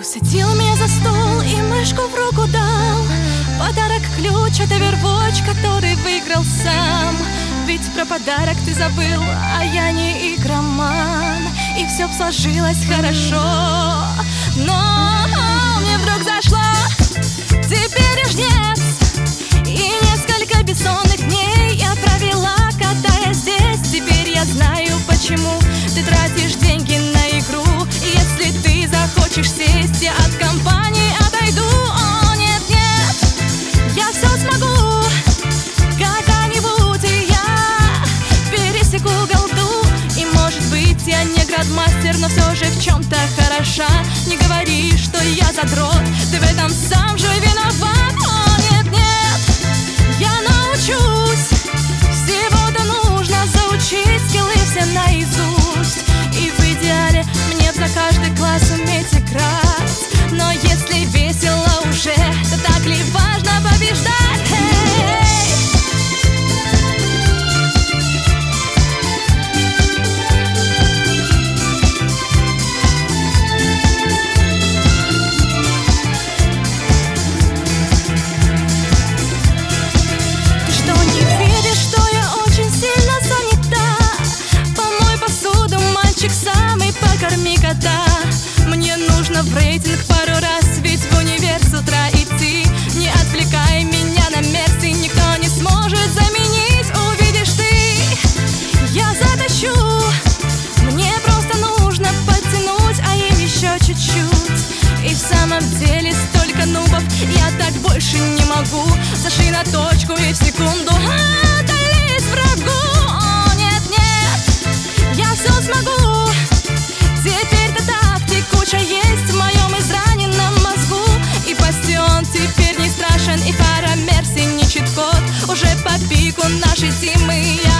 Усадил меня за стол и мышку в руку дал. Подарок ключ, это вербоч, который выиграл сам. Ведь про подарок ты забыл, а я не игроман. И все сложилось хорошо Но ты захочешь сесть Я от компании отойду. О, нет, нет Я все смогу. Когда-нибудь я Пересеку голду И может быть я не градмастер Но все же в чем-то хороша. Не говори, что я задрот. Ты рейтинг пару раз, ведь в универ с утра идти. Не отвлекай меня на мерси, никто не сможет заменить. Увидишь ты, я затащу. Мне просто нужно подтянуть, а им еще чуть-чуть. И в самом деле столько нубов, я так больше не могу. Зашли на точку и в секунду отдались врагу. О, нет, нет, я все смогу нашей тимы